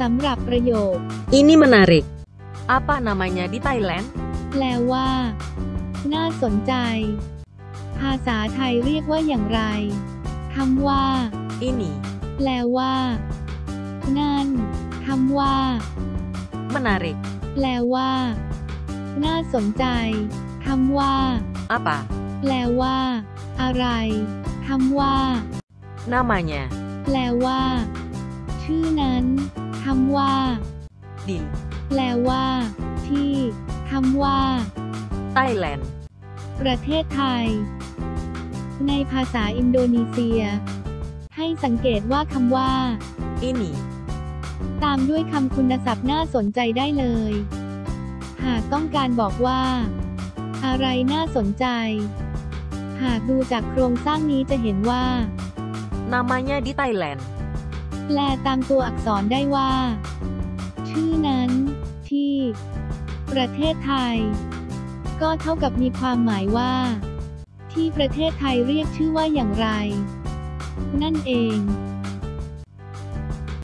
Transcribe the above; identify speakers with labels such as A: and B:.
A: สำหรับประโยค
B: Ini menarik. Apa namanya di Thailand?
A: แปลว่า น่าสนใจ ภาษาไทยเรียกว่าอย่างไรคำว่า
B: Ini
A: แปลว่า นั่นคำว่า
B: menarik.
A: แปลว่า น่าสนใจคำว่า
B: Apa
A: แปลว่า อะไรคำว่า
B: namanya?
A: แปลว่าชื่อนั้นคำว่า
B: Di
A: แปลว่า ที่คำว่า
B: Thailand.
A: ประเทศไทย ในภาษาอินโดนีเซีย ให้สังเกตว่าคำว่า
B: Ini
A: ตามด้วยคำคุณศัพท์น่าสนใจได้เลย หากต้องการบอกว่า อะไรน่าสนใจ หากดูจากโครงสร้างนี้จะเห็นว่า
B: namanya di Thailand.
A: แปลตามตัวอักษรได้ว่า ชื่อนั้น ที่ ประเทศไทย ก็เท่ากับมีความหมายว่า ที่ประเทศไทยเรียกชื่อว่าอย่างไร นั่นเอง